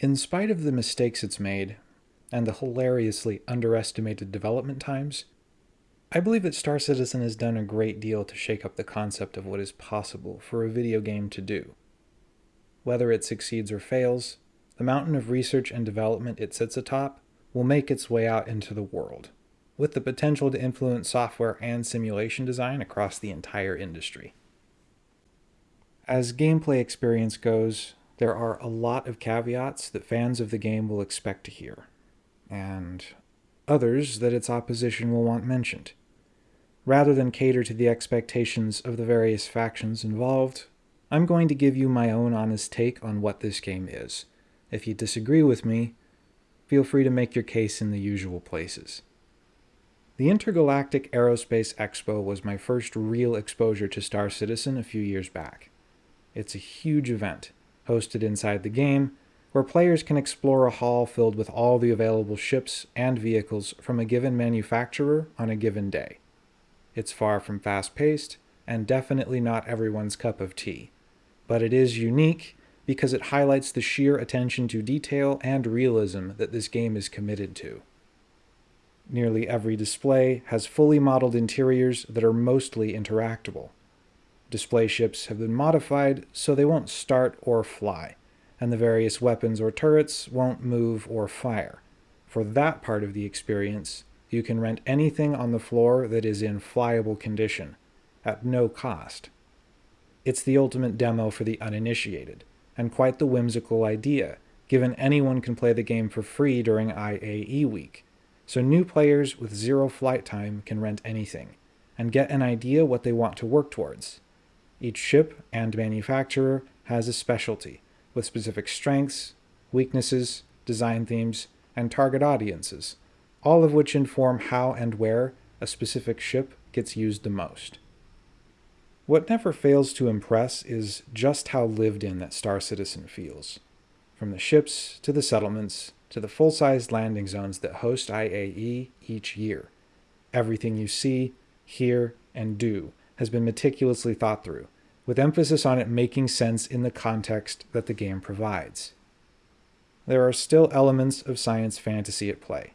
In spite of the mistakes it's made, and the hilariously underestimated development times, I believe that Star Citizen has done a great deal to shake up the concept of what is possible for a video game to do. Whether it succeeds or fails, the mountain of research and development it sits atop will make its way out into the world, with the potential to influence software and simulation design across the entire industry. As gameplay experience goes, there are a lot of caveats that fans of the game will expect to hear, and others that its opposition will want mentioned. Rather than cater to the expectations of the various factions involved, I'm going to give you my own honest take on what this game is. If you disagree with me, feel free to make your case in the usual places. The Intergalactic Aerospace Expo was my first real exposure to Star Citizen a few years back. It's a huge event, hosted inside the game, where players can explore a hall filled with all the available ships and vehicles from a given manufacturer on a given day. It's far from fast-paced, and definitely not everyone's cup of tea. But it is unique because it highlights the sheer attention to detail and realism that this game is committed to. Nearly every display has fully modeled interiors that are mostly interactable. Display ships have been modified so they won't start or fly, and the various weapons or turrets won't move or fire. For that part of the experience, you can rent anything on the floor that is in flyable condition, at no cost. It's the ultimate demo for the uninitiated, and quite the whimsical idea, given anyone can play the game for free during IAE week, so new players with zero flight time can rent anything, and get an idea what they want to work towards. Each ship and manufacturer has a specialty, with specific strengths, weaknesses, design themes, and target audiences, all of which inform how and where a specific ship gets used the most. What never fails to impress is just how lived in that Star Citizen feels. From the ships, to the settlements, to the full-sized landing zones that host IAE each year. Everything you see, hear, and do has been meticulously thought through, with emphasis on it making sense in the context that the game provides. There are still elements of science fantasy at play,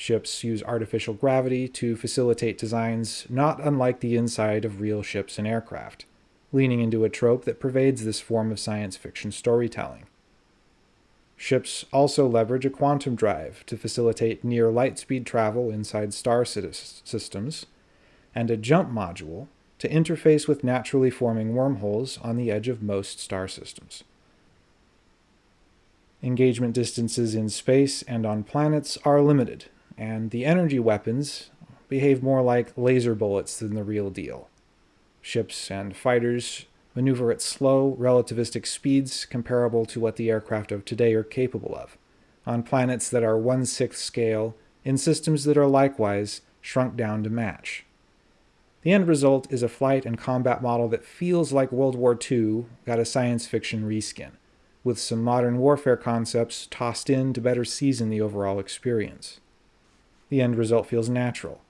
Ships use artificial gravity to facilitate designs not unlike the inside of real ships and aircraft, leaning into a trope that pervades this form of science fiction storytelling. Ships also leverage a quantum drive to facilitate near light speed travel inside star systems, and a jump module to interface with naturally forming wormholes on the edge of most star systems. Engagement distances in space and on planets are limited, and the energy weapons behave more like laser bullets than the real deal. Ships and fighters maneuver at slow, relativistic speeds comparable to what the aircraft of today are capable of, on planets that are one-sixth scale, in systems that are likewise shrunk down to match. The end result is a flight and combat model that feels like World War II got a science fiction reskin, with some modern warfare concepts tossed in to better season the overall experience. The end result feels natural,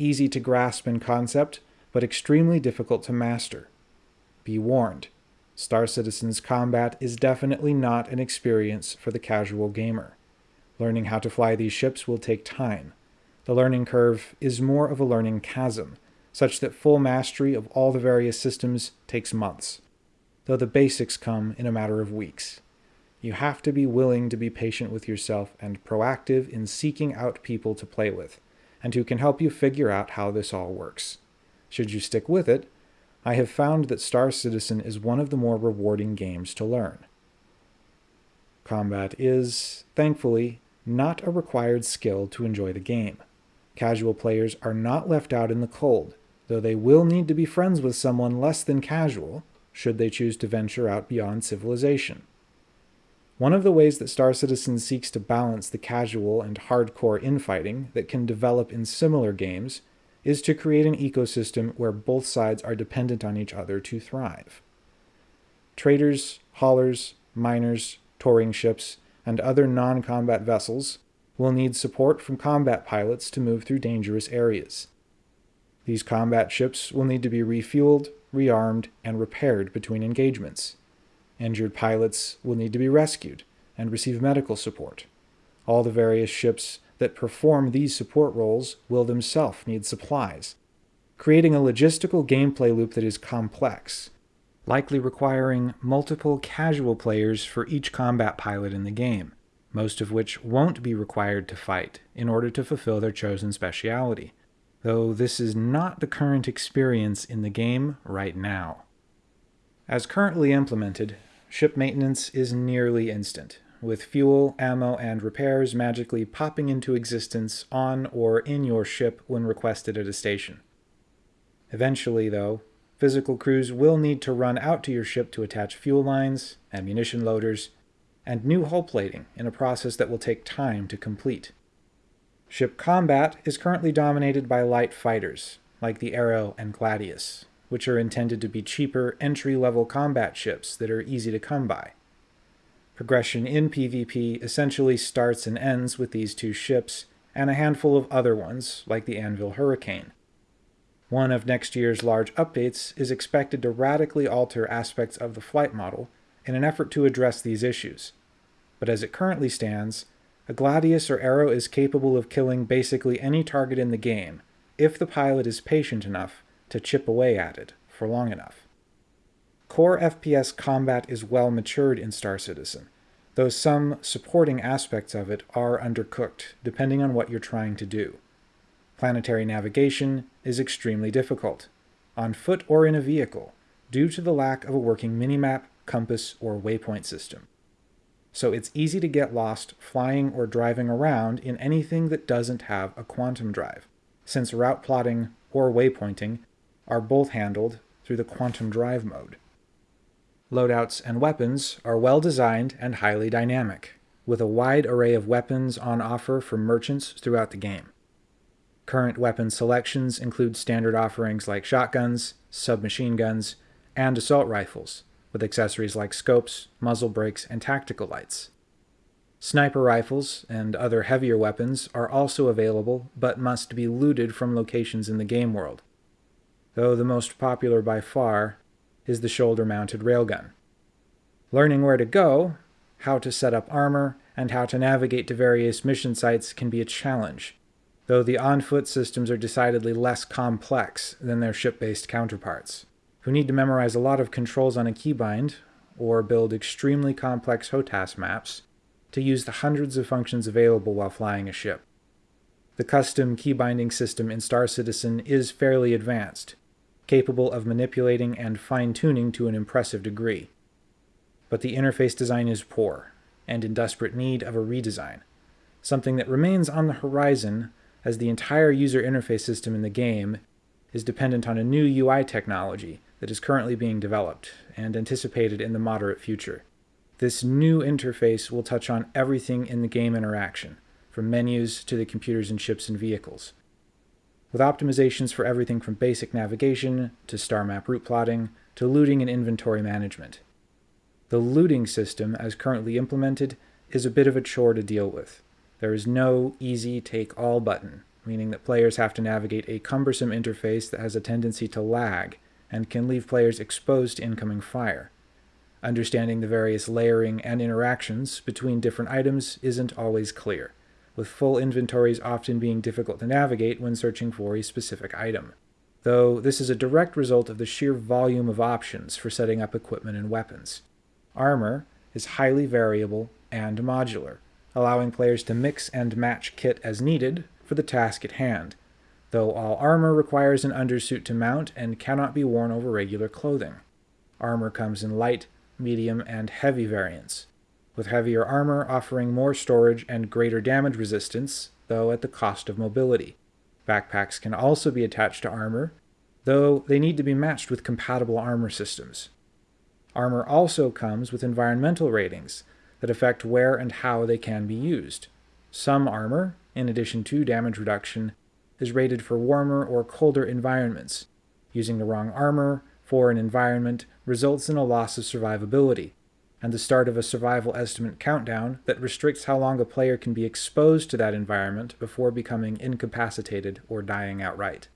easy to grasp in concept, but extremely difficult to master. Be warned, Star Citizen's combat is definitely not an experience for the casual gamer. Learning how to fly these ships will take time. The learning curve is more of a learning chasm, such that full mastery of all the various systems takes months, though the basics come in a matter of weeks. You have to be willing to be patient with yourself and proactive in seeking out people to play with, and who can help you figure out how this all works. Should you stick with it, I have found that Star Citizen is one of the more rewarding games to learn. Combat is, thankfully, not a required skill to enjoy the game. Casual players are not left out in the cold, though they will need to be friends with someone less than casual, should they choose to venture out beyond civilization. One of the ways that Star Citizen seeks to balance the casual and hardcore infighting that can develop in similar games is to create an ecosystem where both sides are dependent on each other to thrive. Traders, haulers, miners, touring ships, and other non-combat vessels will need support from combat pilots to move through dangerous areas. These combat ships will need to be refueled, rearmed, and repaired between engagements. Injured pilots will need to be rescued, and receive medical support. All the various ships that perform these support roles will themselves need supplies, creating a logistical gameplay loop that is complex, likely requiring multiple casual players for each combat pilot in the game, most of which won't be required to fight in order to fulfill their chosen speciality, though this is not the current experience in the game right now. As currently implemented, ship maintenance is nearly instant, with fuel, ammo, and repairs magically popping into existence on or in your ship when requested at a station. Eventually, though, physical crews will need to run out to your ship to attach fuel lines, ammunition loaders, and new hull plating in a process that will take time to complete. Ship combat is currently dominated by light fighters, like the Arrow and Gladius, which are intended to be cheaper entry-level combat ships that are easy to come by. Progression in PvP essentially starts and ends with these two ships, and a handful of other ones, like the Anvil Hurricane. One of next year's large updates is expected to radically alter aspects of the flight model in an effort to address these issues. But as it currently stands, a Gladius or Arrow is capable of killing basically any target in the game, if the pilot is patient enough to chip away at it for long enough. Core FPS combat is well matured in Star Citizen, though some supporting aspects of it are undercooked, depending on what you're trying to do. Planetary navigation is extremely difficult, on foot or in a vehicle, due to the lack of a working minimap, compass, or waypoint system. So it's easy to get lost flying or driving around in anything that doesn't have a quantum drive, since route plotting or waypointing are both handled through the quantum drive mode. Loadouts and weapons are well designed and highly dynamic, with a wide array of weapons on offer for merchants throughout the game. Current weapon selections include standard offerings like shotguns, submachine guns, and assault rifles, with accessories like scopes, muzzle brakes, and tactical lights. Sniper rifles and other heavier weapons are also available, but must be looted from locations in the game world, though the most popular by far is the shoulder-mounted railgun. Learning where to go, how to set up armor, and how to navigate to various mission sites can be a challenge, though the on-foot systems are decidedly less complex than their ship-based counterparts, who need to memorize a lot of controls on a keybind, or build extremely complex HOTAS maps, to use the hundreds of functions available while flying a ship. The custom keybinding system in Star Citizen is fairly advanced, capable of manipulating and fine-tuning to an impressive degree. But the interface design is poor, and in desperate need of a redesign, something that remains on the horizon as the entire user interface system in the game is dependent on a new UI technology that is currently being developed and anticipated in the moderate future. This new interface will touch on everything in the game interaction, from menus to the computers and ships and vehicles with optimizations for everything from basic navigation to star map route plotting to looting and inventory management. The looting system, as currently implemented, is a bit of a chore to deal with. There is no easy take all button, meaning that players have to navigate a cumbersome interface that has a tendency to lag and can leave players exposed to incoming fire. Understanding the various layering and interactions between different items isn't always clear with full inventories often being difficult to navigate when searching for a specific item, though this is a direct result of the sheer volume of options for setting up equipment and weapons. Armor is highly variable and modular, allowing players to mix and match kit as needed for the task at hand, though all armor requires an undersuit to mount and cannot be worn over regular clothing. Armor comes in light, medium, and heavy variants, with heavier armor offering more storage and greater damage resistance, though at the cost of mobility. Backpacks can also be attached to armor, though they need to be matched with compatible armor systems. Armor also comes with environmental ratings that affect where and how they can be used. Some armor, in addition to damage reduction, is rated for warmer or colder environments. Using the wrong armor for an environment results in a loss of survivability, and the start of a survival estimate countdown that restricts how long a player can be exposed to that environment before becoming incapacitated or dying outright.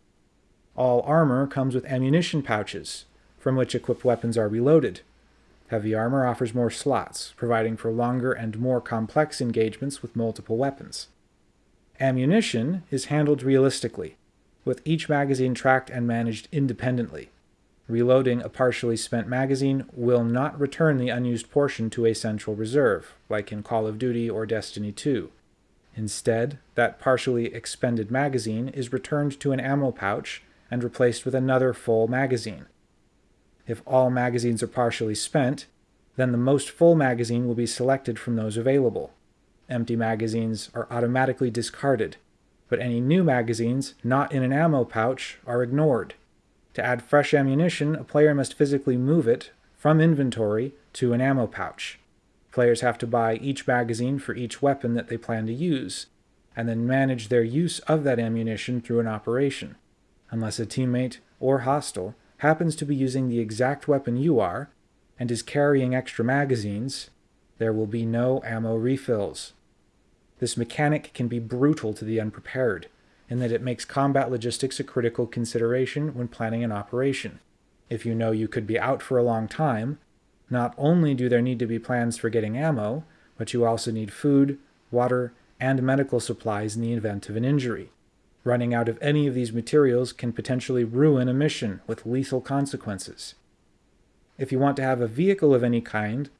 All armor comes with ammunition pouches, from which equipped weapons are reloaded. Heavy armor offers more slots, providing for longer and more complex engagements with multiple weapons. Ammunition is handled realistically, with each magazine tracked and managed independently. Reloading a partially spent magazine will not return the unused portion to a central reserve, like in Call of Duty or Destiny 2. Instead, that partially expended magazine is returned to an ammo pouch and replaced with another full magazine. If all magazines are partially spent, then the most full magazine will be selected from those available. Empty magazines are automatically discarded, but any new magazines not in an ammo pouch are ignored. To add fresh ammunition, a player must physically move it from inventory to an ammo pouch. Players have to buy each magazine for each weapon that they plan to use, and then manage their use of that ammunition through an operation. Unless a teammate or hostile happens to be using the exact weapon you are and is carrying extra magazines, there will be no ammo refills. This mechanic can be brutal to the unprepared, in that it makes combat logistics a critical consideration when planning an operation. If you know you could be out for a long time, not only do there need to be plans for getting ammo, but you also need food, water, and medical supplies in the event of an injury. Running out of any of these materials can potentially ruin a mission with lethal consequences. If you want to have a vehicle of any kind,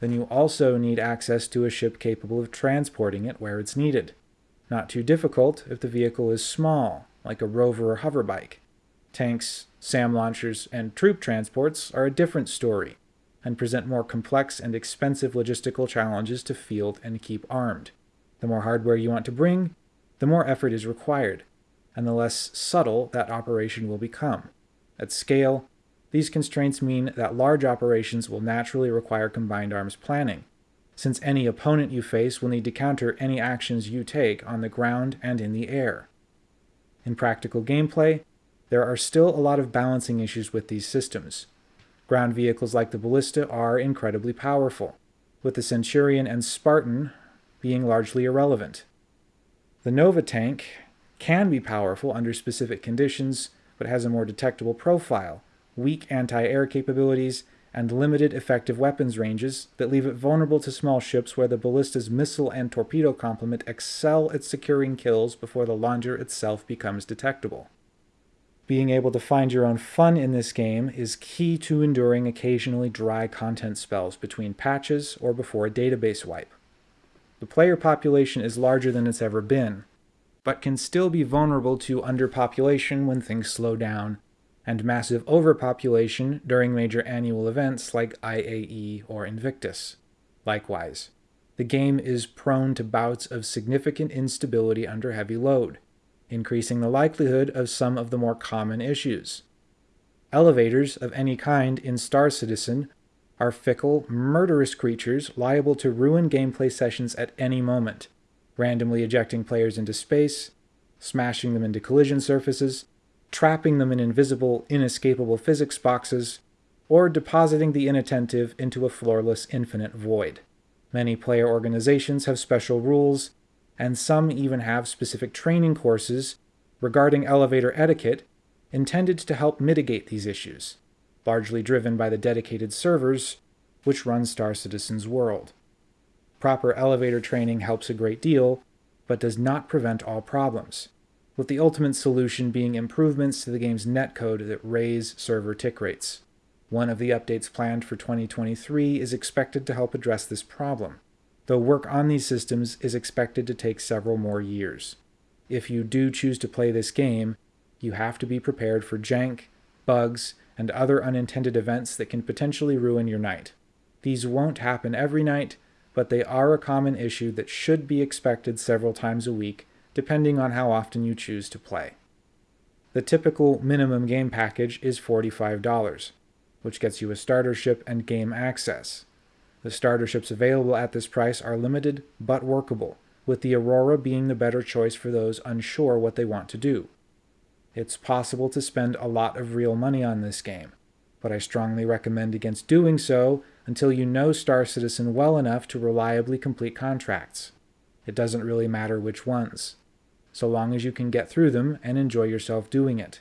then you also need access to a ship capable of transporting it where it's needed. Not too difficult if the vehicle is small, like a rover or hoverbike. Tanks, SAM launchers, and troop transports are a different story, and present more complex and expensive logistical challenges to field and keep armed. The more hardware you want to bring, the more effort is required, and the less subtle that operation will become. At scale, these constraints mean that large operations will naturally require combined arms planning, since any opponent you face will need to counter any actions you take on the ground and in the air. In practical gameplay, there are still a lot of balancing issues with these systems. Ground vehicles like the Ballista are incredibly powerful, with the Centurion and Spartan being largely irrelevant. The Nova tank can be powerful under specific conditions, but has a more detectable profile, weak anti-air capabilities, and limited effective weapons ranges that leave it vulnerable to small ships where the ballista's missile and torpedo complement excel at securing kills before the launcher itself becomes detectable. Being able to find your own fun in this game is key to enduring occasionally dry content spells between patches or before a database wipe. The player population is larger than it's ever been, but can still be vulnerable to underpopulation when things slow down and massive overpopulation during major annual events like IAE or Invictus. Likewise, the game is prone to bouts of significant instability under heavy load, increasing the likelihood of some of the more common issues. Elevators of any kind in Star Citizen are fickle, murderous creatures liable to ruin gameplay sessions at any moment, randomly ejecting players into space, smashing them into collision surfaces, trapping them in invisible, inescapable physics boxes, or depositing the inattentive into a floorless infinite void. Many player organizations have special rules, and some even have specific training courses regarding elevator etiquette intended to help mitigate these issues, largely driven by the dedicated servers which run Star Citizen's world. Proper elevator training helps a great deal, but does not prevent all problems with the ultimate solution being improvements to the game's netcode that raise server tick rates. One of the updates planned for 2023 is expected to help address this problem, though work on these systems is expected to take several more years. If you do choose to play this game, you have to be prepared for jank, bugs, and other unintended events that can potentially ruin your night. These won't happen every night, but they are a common issue that should be expected several times a week depending on how often you choose to play. The typical minimum game package is $45, which gets you a starter ship and game access. The starter ships available at this price are limited but workable, with the Aurora being the better choice for those unsure what they want to do. It's possible to spend a lot of real money on this game, but I strongly recommend against doing so until you know Star Citizen well enough to reliably complete contracts. It doesn't really matter which ones so long as you can get through them and enjoy yourself doing it.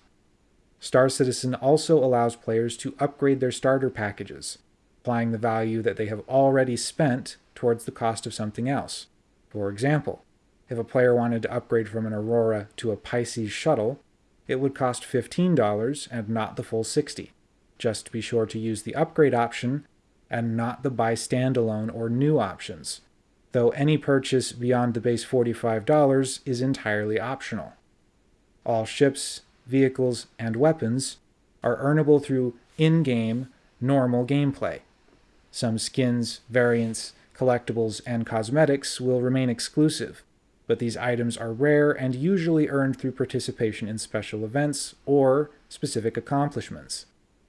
Star Citizen also allows players to upgrade their starter packages, applying the value that they have already spent towards the cost of something else. For example, if a player wanted to upgrade from an Aurora to a Pisces shuttle, it would cost $15 and not the full 60. Just be sure to use the upgrade option and not the buy standalone or new options, though any purchase beyond the base $45 is entirely optional. All ships, vehicles, and weapons are earnable through in-game, normal gameplay. Some skins, variants, collectibles, and cosmetics will remain exclusive, but these items are rare and usually earned through participation in special events or specific accomplishments.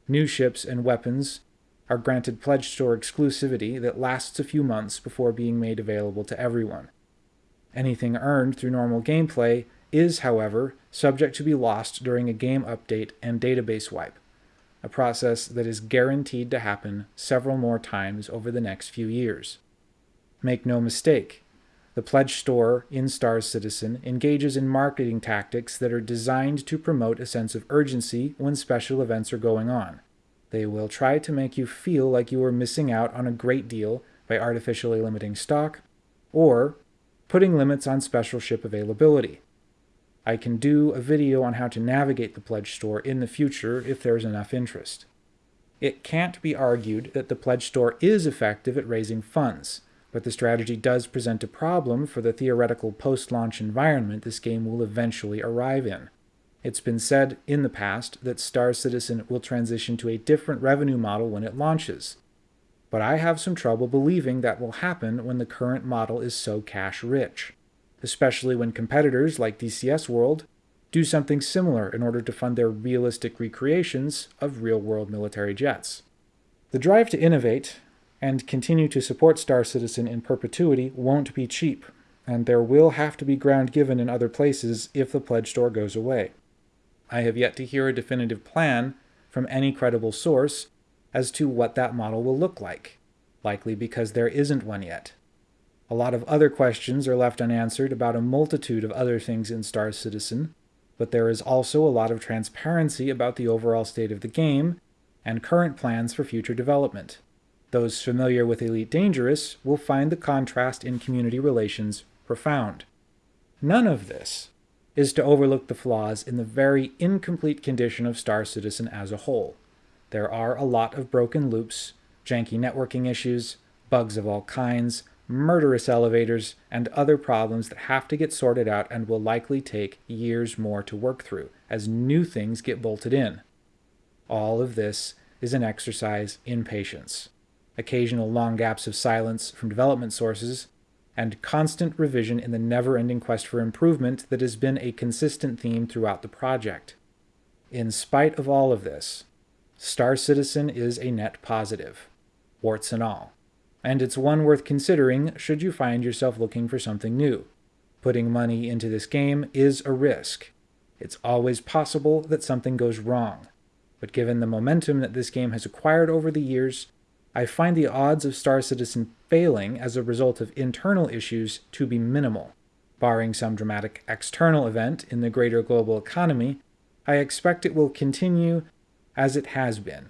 New ships and weapons are granted Pledge Store exclusivity that lasts a few months before being made available to everyone. Anything earned through normal gameplay is, however, subject to be lost during a game update and database wipe, a process that is guaranteed to happen several more times over the next few years. Make no mistake, the Pledge Store in Star Citizen engages in marketing tactics that are designed to promote a sense of urgency when special events are going on. They will try to make you feel like you are missing out on a great deal by artificially limiting stock, or putting limits on special ship availability. I can do a video on how to navigate the Pledge Store in the future if there's enough interest. It can't be argued that the Pledge Store is effective at raising funds but the strategy does present a problem for the theoretical post-launch environment this game will eventually arrive in. It's been said in the past that Star Citizen will transition to a different revenue model when it launches. But I have some trouble believing that will happen when the current model is so cash-rich, especially when competitors like DCS World do something similar in order to fund their realistic recreations of real-world military jets. The drive to innovate and continue to support Star Citizen in perpetuity won't be cheap, and there will have to be ground given in other places if the pledge store goes away. I have yet to hear a definitive plan from any credible source as to what that model will look like, likely because there isn't one yet. A lot of other questions are left unanswered about a multitude of other things in Star Citizen, but there is also a lot of transparency about the overall state of the game and current plans for future development. Those familiar with Elite Dangerous will find the contrast in community relations profound. None of this is to overlook the flaws in the very incomplete condition of Star Citizen as a whole. There are a lot of broken loops, janky networking issues, bugs of all kinds, murderous elevators, and other problems that have to get sorted out and will likely take years more to work through as new things get bolted in. All of this is an exercise in patience occasional long gaps of silence from development sources, and constant revision in the never-ending quest for improvement that has been a consistent theme throughout the project. In spite of all of this, Star Citizen is a net positive, warts and all, and it's one worth considering should you find yourself looking for something new. Putting money into this game is a risk. It's always possible that something goes wrong, but given the momentum that this game has acquired over the years, I find the odds of Star Citizen failing as a result of internal issues to be minimal. Barring some dramatic external event in the greater global economy, I expect it will continue as it has been,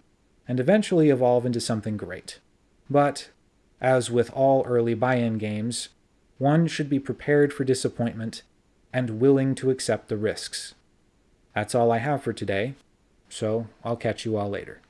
and eventually evolve into something great. But, as with all early buy-in games, one should be prepared for disappointment and willing to accept the risks. That's all I have for today, so I'll catch you all later.